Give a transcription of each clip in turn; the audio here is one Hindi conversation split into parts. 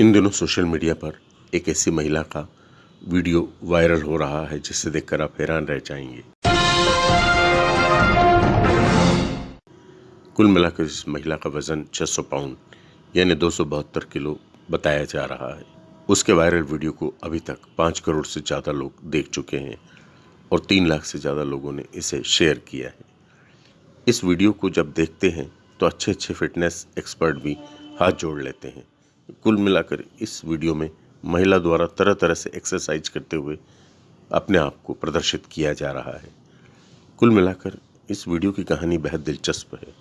इन दिनों सोशल मीडिया पर एक ऐसी महिला का वीडियो वायरल हो रहा है, जिसे देखकर आप हैरान रह जाएँगे। कुल मिलाकर इस महिला का वज़न 600 पाउंड, यानी दो सौ बहत्तर किलो बताया जा रहा है। उसके वायरल वीडियो को अभी तक पाँच करोड़ से ज़्यादा लोग देख चुके हैं और तीन लाख से ज़्यादा लोगों ने इसे शेयर किया है। इस वीडियो को जब देखते हैं तो अच्छे अच्छे फिटनेस एक्सपर्ट भी हाथ जोड़ लेते हैं। कुल मिलाकर इस वीडियो में महिला द्वारा तरह तरह से एक्सरसाइज करते हुए अपने आप को प्रदर्शित किया जा रहा है। कुल मिलाकर इस वीडियो की कहानी बेहद दिलचस्प है।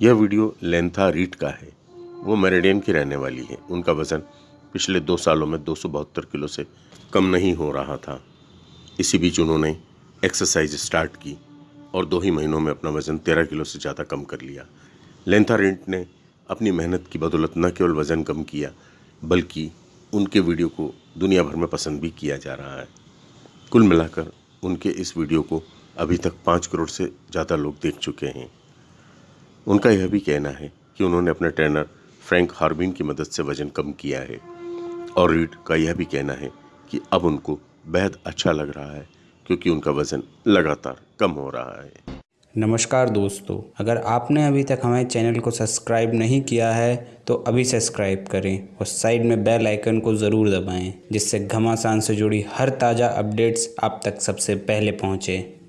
यह वीडियो लेंथा रीट का है। वो मेरेडियन की रहने वाली है। उनका वज़न पिछले दो सालों में दो सौ बहत्तर किलो से कम नहीं हो रहा था। इसी बीच उन्होंने एक्सरसाइज स्टार्ट की और दो ही महीनों में अपना वज़न तेरह किलो से ज़्यादा कम कर लिया। लेंथा रेंट ने अपनी मेहनत की बदौलत न केवल वज़न कम किया, बल्कि उनके वीडियो को दुनिया भर में पसंद भी किया जा रहा है। कुल मिलाकर उनके इस वीडियो को अभी तक पाँच करोड़ से ज़्यादा लोग देख चुके हैं। उनका यह भी कहना है कि उन्होंने अपने ट्रेनर फ्रैंक हार्बिन की मदद से वज़न कम किया है। और रीड का यह भी कहना है कि अब उनको बेहद अच्छा लग रहा है, क्योंकि उनका वज़न लगातार कम हो रहा है। नमस्कार दोस्तों, अगर आपने अभी तक हमारे चैनल को सब्सक्राइब नहीं किया है तो अभी सब्सक्राइब करें और साइड में बेल आइकन को ज़रूर दबाएँ, जिससे घमासान से जुड़ी हर ताज़ा अपडेट्स आप तक सबसे पहले पहुँचें।